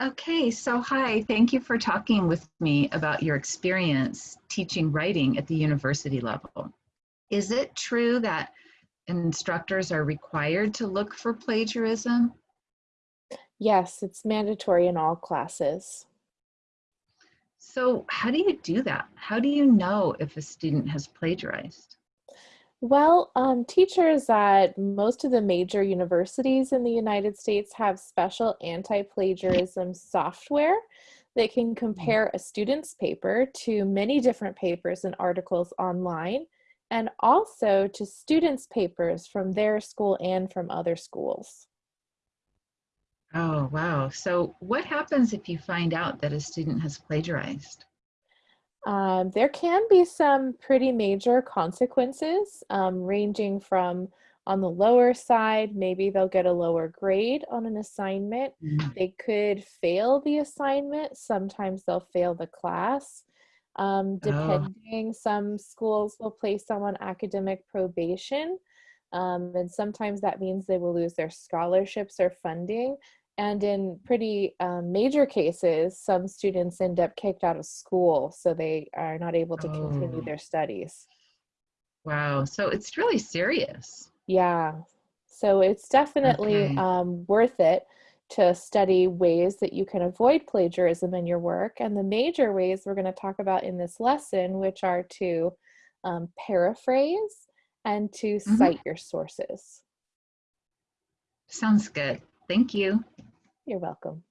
Okay, so hi, thank you for talking with me about your experience teaching writing at the university level. Is it true that instructors are required to look for plagiarism? Yes, it's mandatory in all classes. So how do you do that? How do you know if a student has plagiarized? Well, um, teachers at most of the major universities in the United States have special anti-plagiarism software that can compare a student's paper to many different papers and articles online and also to students' papers from their school and from other schools. Oh, wow. So what happens if you find out that a student has plagiarized? Um, there can be some pretty major consequences, um, ranging from on the lower side, maybe they'll get a lower grade on an assignment. Mm. They could fail the assignment. Sometimes they'll fail the class. Um, Oh, depending, some schools will place them on academic probation. Um, and sometimes that means they will lose their scholarships or funding. And in pretty um, major cases, some students end up kicked out of school, so they are not able to continue oh, their studies. wow. So it's really serious. Yeah, so it's definitely Okay. um, worth it to study ways that you can avoid plagiarism in your work. And the major ways we're going to talk about in this lesson, which are to um, paraphrase and to Mhm. cite your sources. Sounds good. Thank you. You're welcome.